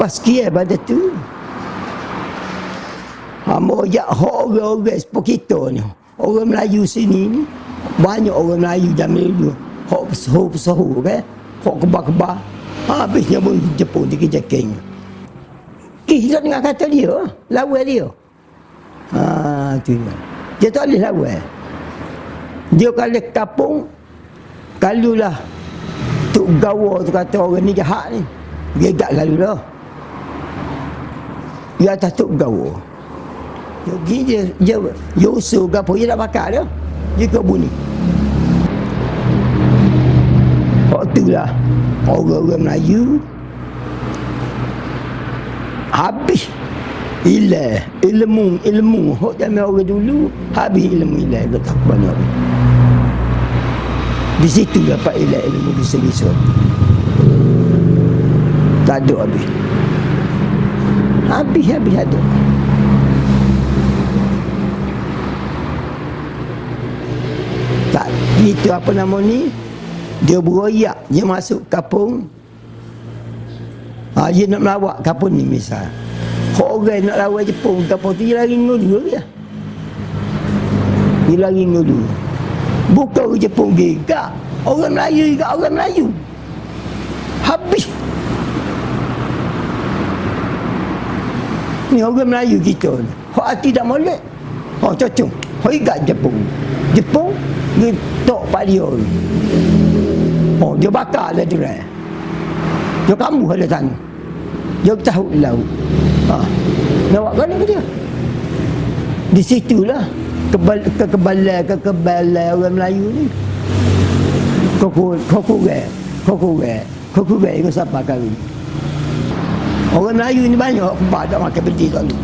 Pas kia pada tu. Hamba ajak orang-orang seperti kita ni. Orang Melayu sini ni. Banyak orang Melayu zaman dulu. Hak pesuhu-pesuhu kan. Hak kebah-kebah. Habisnya pun Jepun di kejaking. Kita dengar kata dia. Lawan dia. Ha, tu dia. Dia tak boleh lawan. Dia kalau kapung. Kalau lah. Tuk gawa tu kata orang ni jahat ni. Dia tak lalu dah. Dia atas tuk gawa. Jadi dia, dia, dia usul apa, dia nak bakar dia. Dia ke bunyi. Waktu lah, orang-orang Melayu, habis ilah ilmu ilmu hok zaman orang dulu habis ilmu ilah dia tak banyak di situ dapat ilah ilmu bisa bisa tak ada habis habis habis ada. Tak itu apa nama ni? Dia beroyak dia masuk kapung. Ha, dia nak melawak kapung ni misal. Orang nak lawan Jepun kapung tu dia lari ngulu dia. Dia lari ngulu bukan orang Jepun gigak orang Melayu juga orang Melayu. Habis ni orang Melayu kita ni. Hak hati tak molek. Hak cocok hak ikat Jepun. Jepun dia tok pak dia oh dia bakar lah dia dia kamu ada sana. Dia tahu laut. Ha. nak buat ke dia. Di situlah kebal, kekebalan kekebalan orang Melayu ni. Koku koku ge koku ge koku ge itu siapa kali orang Melayu ni banyak kebal tak makan bedi selalu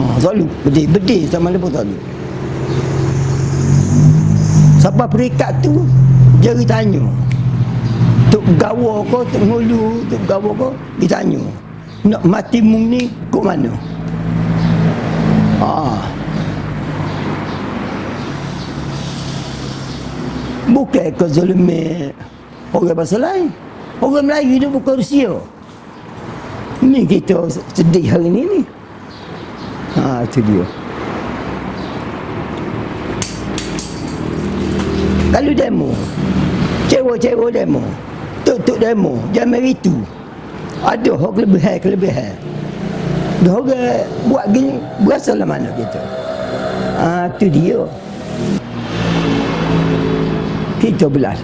oh, selalu bedi bedi sama pun selalu siapa perikat tu jadi tanya Tuk gawa kau, tuk ngulu, tuk gawa kau, ditanya. Nak mati mung ni, kok mana? Ah. Bukan kau zalimi orang bahasa lain. Orang Melayu ni bukan Rusia. Ni kita sedih hari ni ni. Ha, itu dia. Kalau demo, cewek-cewek demo, tuk-tuk demo, zaman itu, ada hak kelebihan kelebihan. Dah orang buat gini, berasa lah mana kita. Ah, tu dia. Kita belas.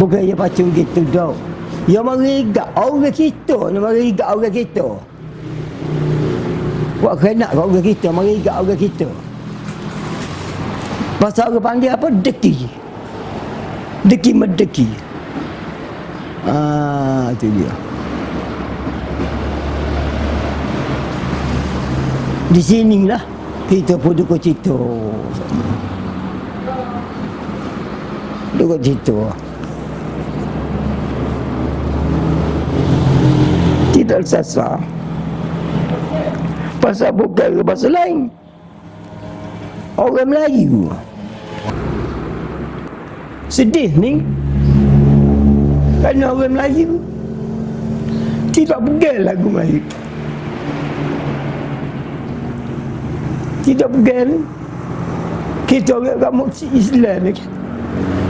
Bukan dia pacung gitu dah. Yang merigak orang kita, yang merigak orang kita. Buat kena orang kita, merigak orang kita. Pasal orang panggil apa? Deki. Deki medeki. Ah, itu dia. Di sinilah kita pun dukung cerita. Dukung cerita. Tidak sasa. Pasal bukan bahasa lain. Orang Melayu. Sedih ni Kerana orang Melayu Tidak pegang lagu Melayu Tidak pegang Kita orang kamu Islam ni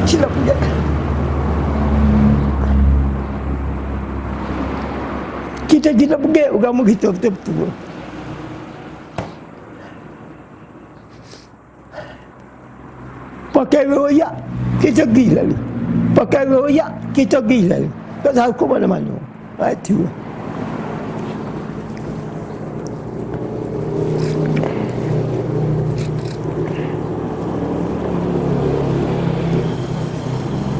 Tidak pegang Kita tidak pegang agama kita betul-betul Pakai royak kita gila ni. Pakai royak kita gila ni. Tak tahu ke mana-mana. Itu lah.